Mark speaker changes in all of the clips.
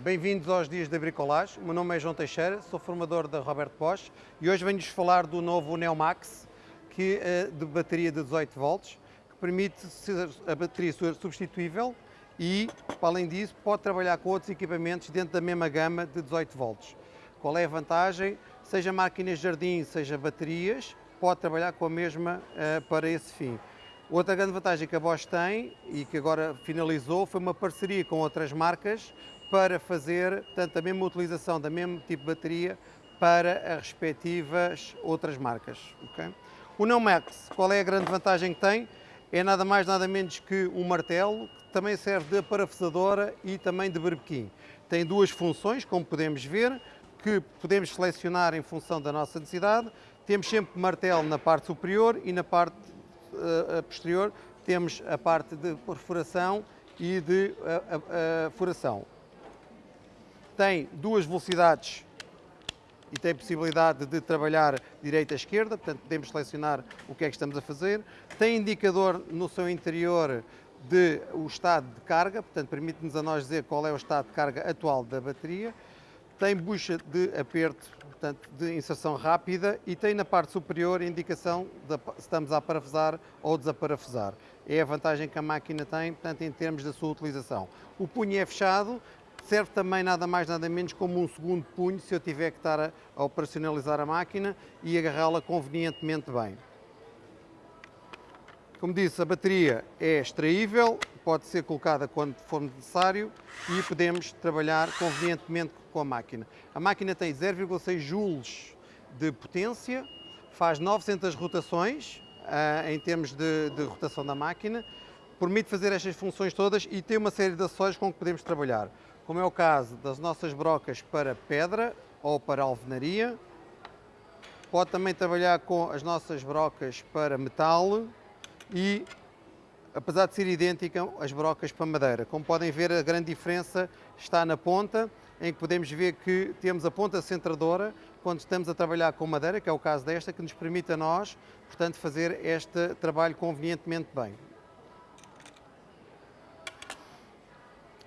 Speaker 1: Bem-vindos aos Dias da Bricolage. O meu nome é João Teixeira, sou formador da Roberto Bosch e hoje venho-vos falar do novo Neomax que é de bateria de 18 volts, que permite ser a bateria ser substituível e, além disso, pode trabalhar com outros equipamentos dentro da mesma gama de 18 volts. Qual é a vantagem? Seja máquinas de jardim, seja baterias, pode trabalhar com a mesma uh, para esse fim. Outra grande vantagem que a Bosch tem e que agora finalizou foi uma parceria com outras marcas para fazer portanto, a mesma utilização da mesmo tipo de bateria para as respectivas outras marcas. Okay? O Neumax, qual é a grande vantagem que tem? É nada mais nada menos que um martelo que também serve de parafusadora e também de berbequim. Tem duas funções, como podemos ver, que podemos selecionar em função da nossa necessidade. Temos sempre martelo na parte superior e na parte uh, posterior temos a parte de perfuração e de uh, uh, furação tem duas velocidades e tem possibilidade de trabalhar direita a esquerda, portanto podemos selecionar o que é que estamos a fazer. Tem indicador no seu interior de o estado de carga, portanto permite-nos a nós dizer qual é o estado de carga atual da bateria. Tem bucha de aperto, portanto de inserção rápida e tem na parte superior indicação de se estamos a parafusar ou desaparafusar. É a vantagem que a máquina tem, portanto em termos da sua utilização. O punho é fechado, serve também nada mais nada menos como um segundo punho se eu tiver que estar a, a operacionalizar a máquina e agarrá-la convenientemente bem. Como disse, a bateria é extraível, pode ser colocada quando for necessário e podemos trabalhar convenientemente com a máquina. A máquina tem 0,6 joules de potência, faz 900 rotações uh, em termos de, de rotação da máquina, permite fazer estas funções todas e tem uma série de acessórios com que podemos trabalhar como é o caso das nossas brocas para pedra ou para alvenaria. Pode também trabalhar com as nossas brocas para metal e, apesar de ser idêntica, as brocas para madeira. Como podem ver, a grande diferença está na ponta, em que podemos ver que temos a ponta centradora quando estamos a trabalhar com madeira, que é o caso desta, que nos permite a nós, portanto, fazer este trabalho convenientemente bem.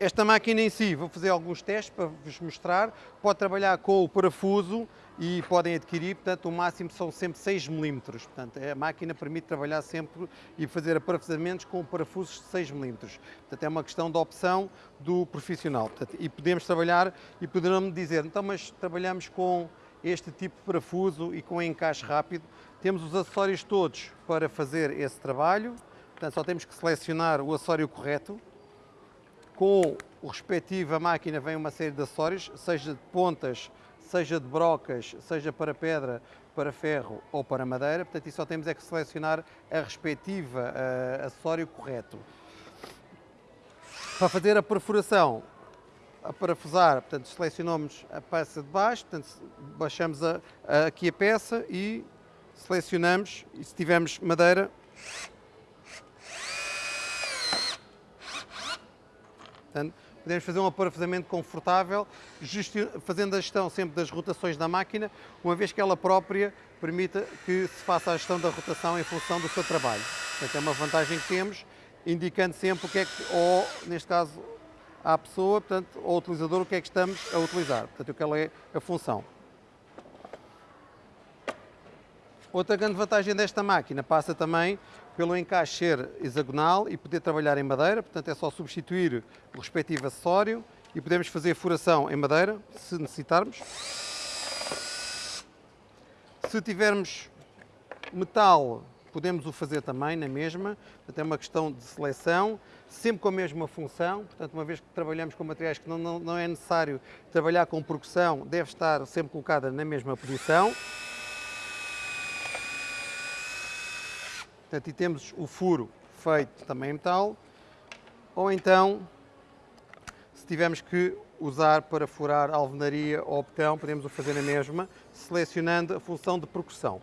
Speaker 1: Esta máquina em si, vou fazer alguns testes para vos mostrar, pode trabalhar com o parafuso e podem adquirir, portanto, o máximo são sempre 6 mm. Portanto, a máquina permite trabalhar sempre e fazer aparafusamentos com parafusos de 6 mm. Portanto, é uma questão de opção do profissional. Portanto, e podemos trabalhar e poderão-me dizer, então, mas trabalhamos com este tipo de parafuso e com encaixe rápido. Temos os acessórios todos para fazer esse trabalho. Portanto, só temos que selecionar o acessório correto com a máquina vem uma série de acessórios, seja de pontas, seja de brocas, seja para pedra, para ferro ou para madeira. Portanto, e só temos é que selecionar a respectiva uh, acessório correto. Para fazer a perfuração, a parafusar, portanto, selecionamos a peça de baixo, portanto, baixamos a, a, aqui a peça e selecionamos, e se tivermos madeira, Portanto, podemos fazer um aparafusamento confortável, fazendo a gestão sempre das rotações da máquina, uma vez que ela própria permita que se faça a gestão da rotação em função do seu trabalho. Portanto, é uma vantagem que temos, indicando sempre o que é que, ou neste caso, à pessoa, portanto, ao utilizador, o que é que estamos a utilizar. Portanto, qual é a função. Outra grande vantagem desta máquina passa também pelo encaixe ser hexagonal e poder trabalhar em madeira, portanto é só substituir o respectivo acessório e podemos fazer furação em madeira, se necessitarmos. Se tivermos metal, podemos o fazer também na mesma, portanto é uma questão de seleção, sempre com a mesma função, portanto uma vez que trabalhamos com materiais que não, não, não é necessário trabalhar com percussão, deve estar sempre colocada na mesma posição. Portanto, e temos o furo feito também em metal, ou então, se tivermos que usar para furar alvenaria ou botão, podemos o fazer na mesma, selecionando a função de percussão.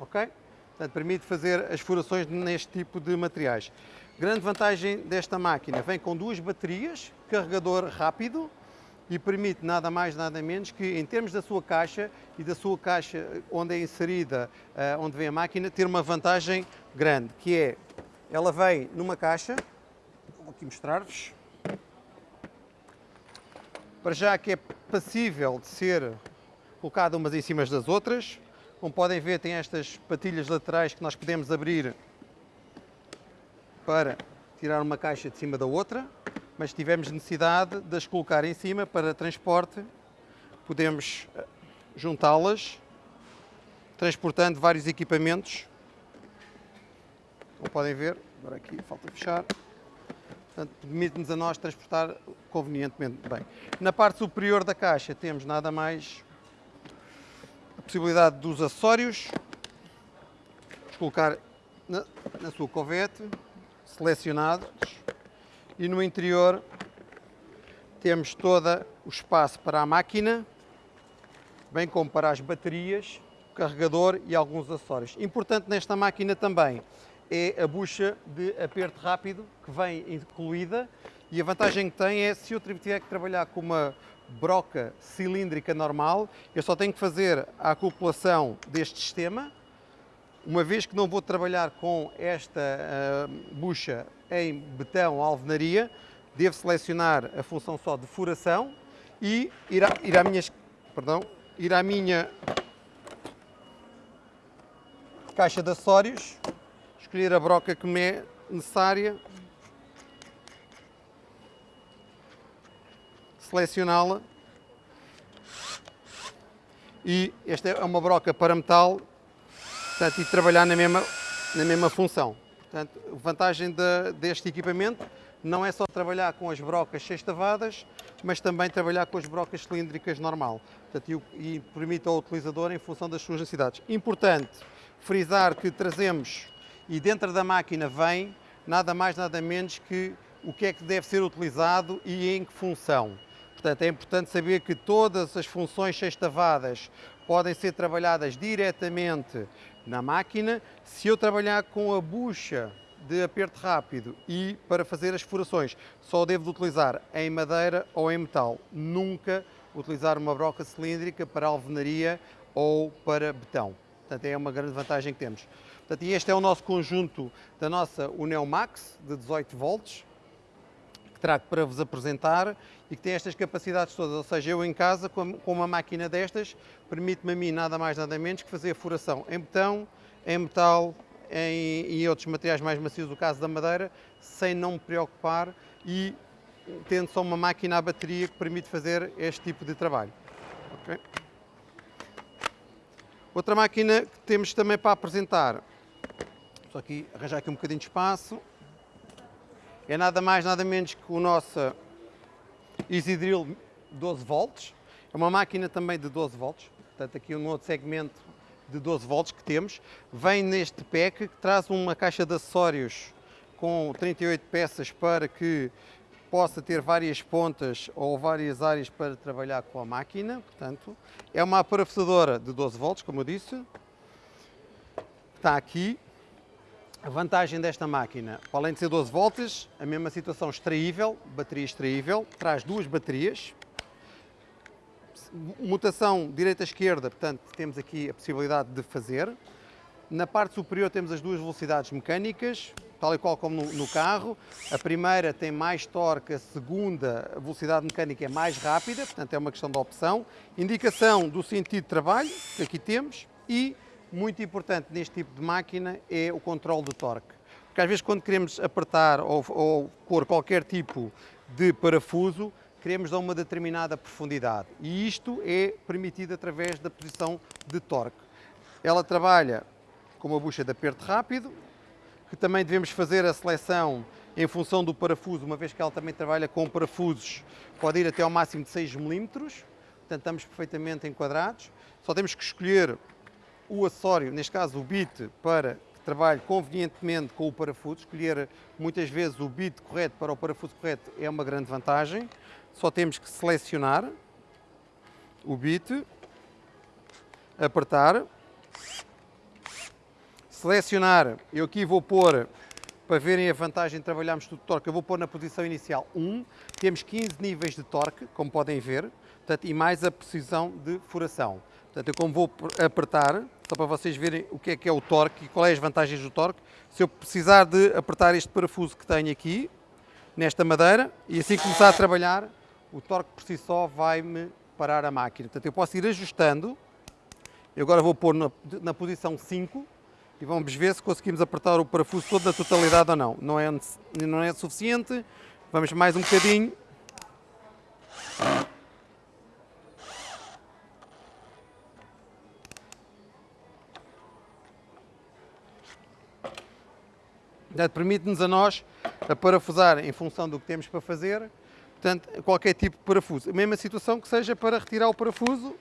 Speaker 1: Ok? Portanto, permite fazer as furações neste tipo de materiais. Grande vantagem desta máquina, vem com duas baterias, carregador rápido, e permite nada mais nada menos que em termos da sua caixa e da sua caixa onde é inserida, uh, onde vem a máquina, ter uma vantagem grande, que é, ela vem numa caixa, Vou aqui mostrar-vos. Para já que é passível de ser colocada umas em cima das outras. Como podem ver, tem estas patilhas laterais que nós podemos abrir para tirar uma caixa de cima da outra, mas se tivermos necessidade de as colocar em cima para transporte, podemos eh, juntá-las, transportando vários equipamentos. Como podem ver, agora aqui falta fechar. Portanto, permite-nos a nós transportar convenientemente bem. Na parte superior da caixa temos nada mais a possibilidade dos acessórios, colocar na, na sua covete, selecionados, e no interior temos todo o espaço para a máquina, bem como para as baterias, o carregador e alguns acessórios. Importante nesta máquina também é a bucha de aperto rápido que vem incluída e a vantagem que tem é se eu tiver que trabalhar com uma broca cilíndrica normal, eu só tenho que fazer a acoplação deste sistema. Uma vez que não vou trabalhar com esta uh, bucha em betão alvenaria, devo selecionar a função só de furação e ir, a, ir, à, minha, perdão, ir à minha caixa de acessórios, escolher a broca que me é necessária selecioná-la. E esta é uma broca para metal portanto, e trabalhar na mesma, na mesma função. Portanto, a vantagem de, deste equipamento não é só trabalhar com as brocas sextavadas, mas também trabalhar com as brocas cilíndricas normal portanto, e, e permite ao utilizador em função das suas necessidades. Importante frisar que trazemos e dentro da máquina vem nada mais nada menos que o que é que deve ser utilizado e em que função. Portanto, é importante saber que todas as funções sextavadas podem ser trabalhadas diretamente na máquina. Se eu trabalhar com a bucha de aperto rápido e para fazer as furações, só devo utilizar em madeira ou em metal. Nunca utilizar uma broca cilíndrica para alvenaria ou para betão. Portanto, é uma grande vantagem que temos. Portanto, este é o nosso conjunto da nossa Uneo Max de 18 volts que trago para vos apresentar e que tem estas capacidades todas, ou seja, eu em casa com uma máquina destas permite-me a mim nada mais nada menos que fazer a furação em betão, em metal em, e outros materiais mais macios, no caso da madeira, sem não me preocupar e tendo só uma máquina à bateria que permite fazer este tipo de trabalho. Okay? Outra máquina que temos também para apresentar, só aqui arranjar aqui um bocadinho de espaço, é nada mais, nada menos que o nosso Isidril 12 volts. É uma máquina também de 12 volts, portanto aqui um outro segmento de 12 volts que temos. Vem neste pack que traz uma caixa de acessórios com 38 peças para que possa ter várias pontas ou várias áreas para trabalhar com a máquina. Portanto, é uma parafusadora de 12 volts, como eu disse. Está aqui a vantagem desta máquina, além de ser 12 volts, a mesma situação extraível, bateria extraível, traz duas baterias, mutação direita-esquerda, portanto temos aqui a possibilidade de fazer. Na parte superior temos as duas velocidades mecânicas, tal e qual como no, no carro. A primeira tem mais torque, a segunda a velocidade mecânica é mais rápida, portanto é uma questão de opção. Indicação do sentido de trabalho, que aqui temos, e muito importante neste tipo de máquina é o controle do torque. Porque às vezes quando queremos apertar ou, ou pôr qualquer tipo de parafuso, queremos a uma determinada profundidade e isto é permitido através da posição de torque. Ela trabalha com uma bucha de aperto rápido, que também devemos fazer a seleção em função do parafuso, uma vez que ela também trabalha com parafusos, pode ir até ao máximo de 6 mm, portanto estamos perfeitamente enquadrados. Só temos que escolher o acessório, neste caso o bit, para que trabalhe convenientemente com o parafuso. Escolher muitas vezes o bit correto para o parafuso correto é uma grande vantagem. Só temos que selecionar o bit, apertar, selecionar, eu aqui vou pôr, para verem a vantagem de trabalharmos tudo torque, eu vou pôr na posição inicial 1, temos 15 níveis de torque, como podem ver, portanto, e mais a precisão de furação. Portanto, eu como vou apertar, só para vocês verem o que é que é o torque e quais é as vantagens do torque, se eu precisar de apertar este parafuso que tenho aqui, nesta madeira e assim começar a trabalhar, o torque por si só vai-me parar a máquina. Portanto, eu posso ir ajustando. Eu agora vou pôr na, na posição 5 e vamos ver se conseguimos apertar o parafuso todo na totalidade ou não. Não é, não é suficiente. Vamos mais um bocadinho. Permite-nos a nós a parafusar em função do que temos para fazer, portanto, qualquer tipo de parafuso. A mesma situação que seja para retirar o parafuso.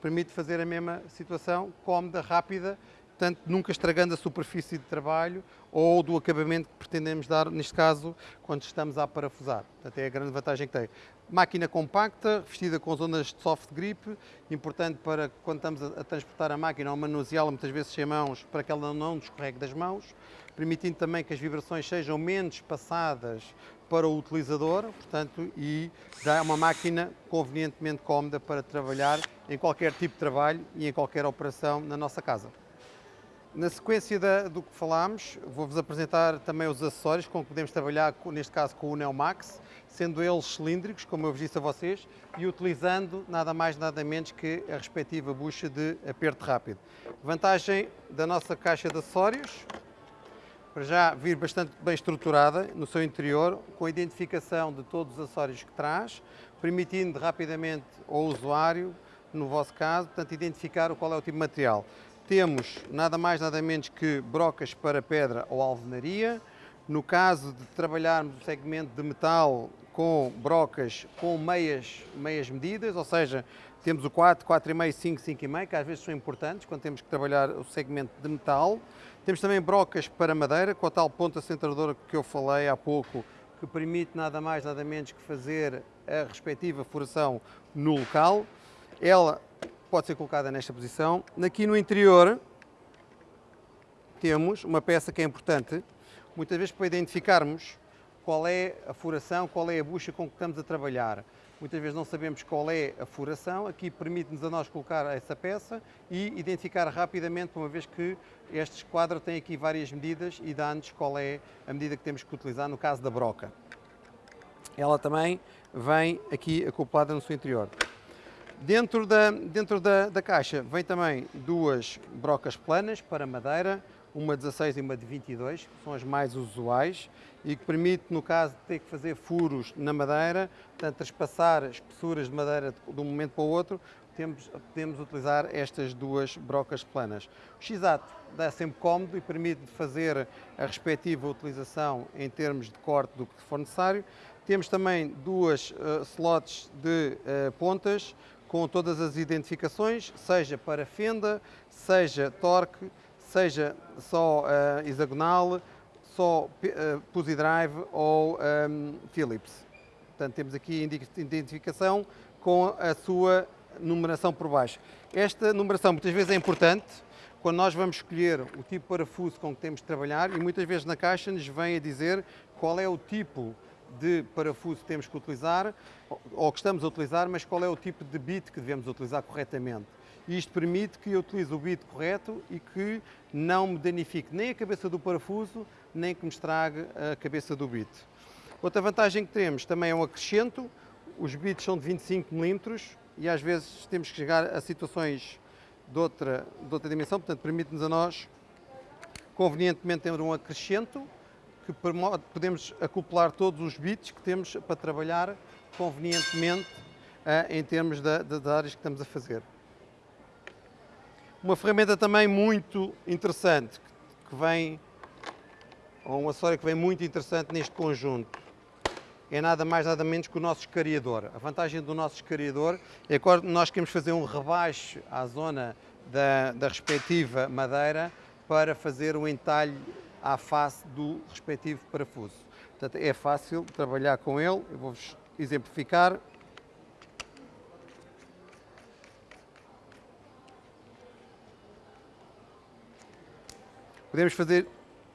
Speaker 1: Permite fazer a mesma situação, cómoda, rápida, portanto, nunca estragando a superfície de trabalho ou do acabamento que pretendemos dar, neste caso, quando estamos a parafusar. Portanto, é a grande vantagem que tem. Máquina compacta, revestida com zonas de soft grip, importante para quando estamos a, transportar a máquina ou manuseá-la muitas vezes sem mãos, para que ela não nos escorregue das mãos, permitindo também que as vibrações sejam menos passadas para o utilizador, portanto, e dá uma máquina convenientemente cómoda para trabalhar em qualquer tipo de trabalho e em qualquer operação na nossa casa. Na sequência da, do que falámos, vou-vos apresentar também os acessórios com que podemos trabalhar, neste caso com o Neomax, sendo eles cilíndricos, como eu vos disse a vocês, e utilizando nada mais nada menos que a respectiva bucha de aperto rápido. Vantagem da nossa caixa de acessórios, para já vir bastante bem estruturada no seu interior, com a identificação de todos os acessórios que traz, permitindo rapidamente ao usuário, no vosso caso, portanto, identificar qual é o tipo de material temos nada mais nada menos que brocas para pedra ou alvenaria. No caso de trabalharmos o segmento de metal com brocas com meias, meias medidas, ou seja, temos o 4, 4,5, 5, 5,5, que às vezes são importantes quando temos que trabalhar o segmento de metal. Temos também brocas para madeira, com a tal ponta centradora que eu falei há pouco, que permite nada mais nada menos que fazer a respectiva furação no local. Ela pode ser colocada nesta posição. Aqui no interior temos uma peça que é importante, muitas vezes para identificarmos qual é a furação, qual é a bucha com que estamos a trabalhar. Muitas vezes não sabemos qual é a furação, aqui permite-nos a nós colocar essa peça e identificar rapidamente, uma vez que este esquadro tem aqui várias medidas e dá-nos qual é a medida que temos que utilizar no caso da broca. Ela também vem aqui acoplada no seu interior. Dentro da, dentro da, da caixa vem também duas brocas planas para madeira, uma 16 e uma de 22, que são as mais usuais e que permite, no caso de ter que fazer furos na madeira, portanto, traspassar espessuras de madeira de um momento para o outro, temos, podemos utilizar estas duas brocas planas. O X-Ato dá sempre cómodo e permite fazer a respectiva utilização em termos de corte do que for necessário. Temos também duas uh, slots de uh, pontas, com todas as identificações, seja para fenda, seja torque, seja só uh, hexagonal, só uh, Pussy Drive ou um, ehm, Philips. Portanto, temos aqui identificação com a sua numeração por baixo. Esta numeração muitas vezes é importante quando nós vamos escolher o tipo de parafuso com que temos de trabalhar e muitas vezes na caixa nos vem a dizer qual é o tipo parafuso que temos que utilizar, ou que estamos a utilizar, mas qual é o tipo de bit que devemos utilizar corretamente. Isto permite que eu utilize o bit correto e que não me danifique nem a cabeça do parafuso, nem que me estrague a cabeça do bit. Outra vantagem que temos também é um acrescento, os bits são de 25 mm e às vezes temos que chegar a situações de outra, de outra dimensão, portanto permite-nos a nós convenientemente ter um acrescento que podemos acoplar todos os bits que temos para trabalhar convenientemente uh, em termos das áreas que estamos a fazer. Uma ferramenta também muito interessante, que vem, ou um acessório que vem muito interessante neste conjunto, é nada mais nada menos que o nosso escariador. A vantagem do nosso escariador é que nós queremos fazer um rebaixo à zona da, da respectiva madeira para fazer o entalhe à face do respectivo parafuso. Portanto, é fácil trabalhar com ele. Eu vou-vos exemplificar. Podemos fazer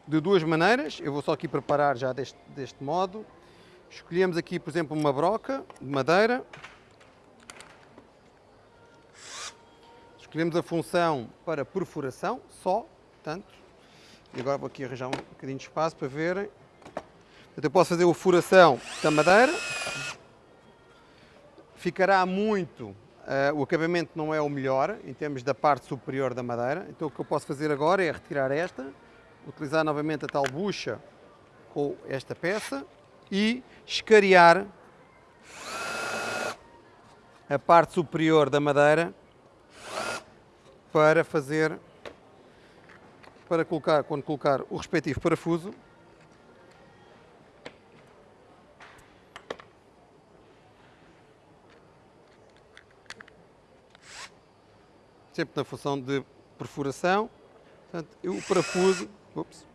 Speaker 1: de duas maneiras. Eu vou só aqui preparar já deste, deste modo. Escolhemos aqui, por exemplo, uma broca de madeira. Escolhemos a função para perfuração, só, portanto, E agora vou aqui arranjar um bocadinho de espaço para verem. Eu posso fazer a furação da madeira. Ficará muito, uh, o acabamento não é o melhor em termos da parte superior da madeira. Então o que eu posso fazer agora é retirar esta, utilizar novamente a tal bucha com esta peça e escariar a parte superior da madeira para fazer para colocar, quando colocar o respectivo parafuso. Sempre na função de perfuração. Portanto, o parafuso ups,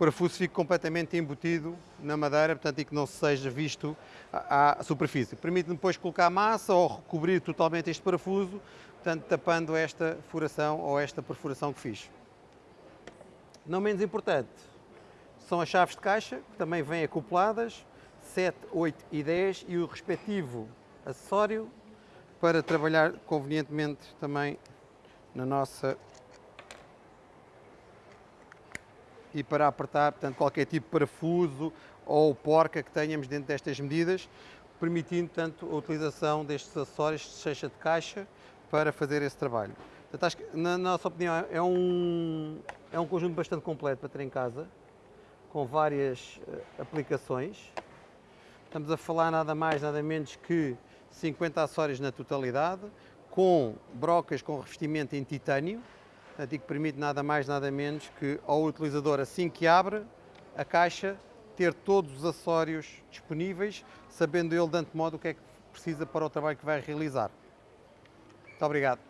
Speaker 1: parafuso fique completamente embutido na madeira, portanto, e que não seja visto à, à superfície. Permite-me depois colocar massa ou recobrir totalmente este parafuso, portanto, tapando esta furação ou esta perfuração que fiz. Não menos importante, são as chaves de caixa, que também vêm acopladas, 7, 8 e 10, e o respectivo acessório para trabalhar convenientemente também na nossa e para apertar portanto, qualquer tipo de parafuso ou porca que tenhamos dentro destas medidas, permitindo tanto a utilização destes acessórios de caixa de caixa para fazer esse trabalho. Portanto, acho que, na nossa opinião, é um, é um conjunto bastante completo para ter em casa, com várias uh, aplicações. Estamos a falar nada mais, nada menos que 50 acessórios na totalidade, com brocas com revestimento em titânio, portanto, e que permite nada mais, nada menos que ao utilizador, assim que abre a caixa, ter todos os acessórios disponíveis, sabendo ele de antemão o que é que precisa para o trabalho que vai realizar. Muito obrigado.